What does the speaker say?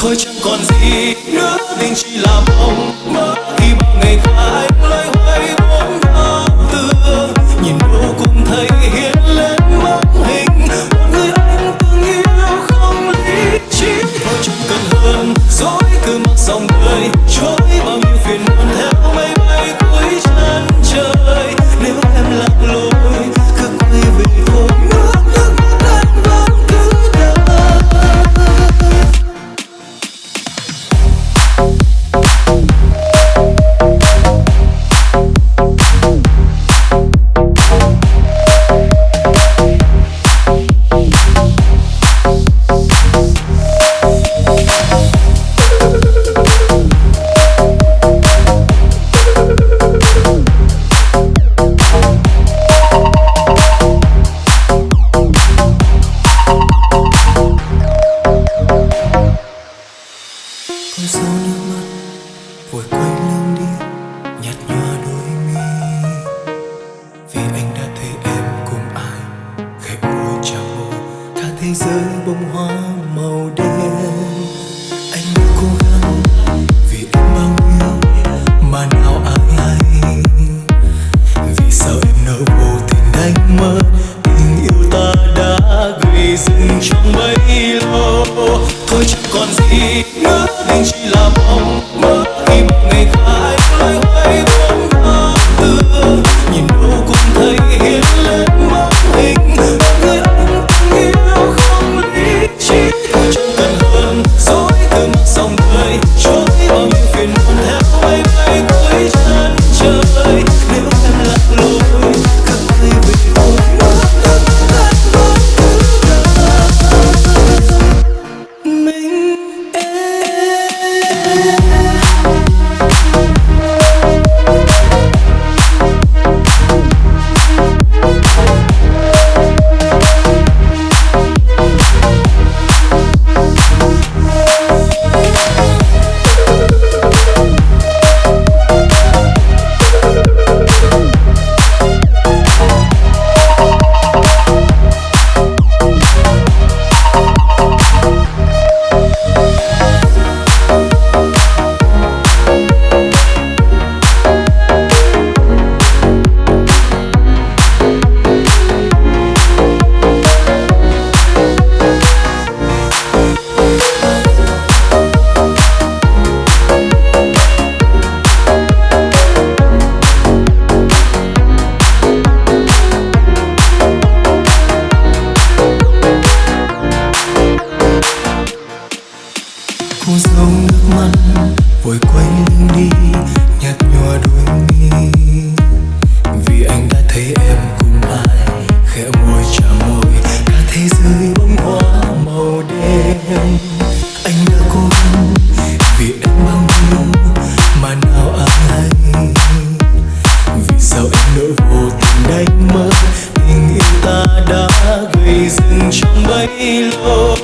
thôi chẳng còn gì nữa tình chỉ là mong mơ. Khi bao ngày qua anh loay hoay bốn bao tường nhìn đâu cũng thấy hiện lên bóng hình. Một người anh từng yêu không lý trí. Thôi chẳng cần hơn, dối cứ mặc dòng đời trôi bao nhiêu phiền muộn theo mây bay cuối chân trời. Sau nước mắt, vội quay lưng đi, nhạt nhòa đôi mi. Vì anh đã thấy em cùng ai, khẽ môi chào môi cả thế giới bông hoa màu đen. Anh cố gắng, vì em bao nhiêu mà nào ai hay vì sao em nỡ vô tình đánh mất tình yêu ta đã gây dựng trong bấy lâu. Thôi chẳng còn gì nữa chỉ là mong mơ cô dấu nước mắt, vội quay lưng đi, nhạt nhòa đôi mi vì anh đã thấy em cùng ai, khẽ môi chạm môi, cả thế giới bông hoa màu đen. Anh đã cố gắng, vì em bao nhiêu mà nào ai. Vì sao em nỡ vô tình đánh mất tình yêu ta đã gây dựng trong bấy lâu?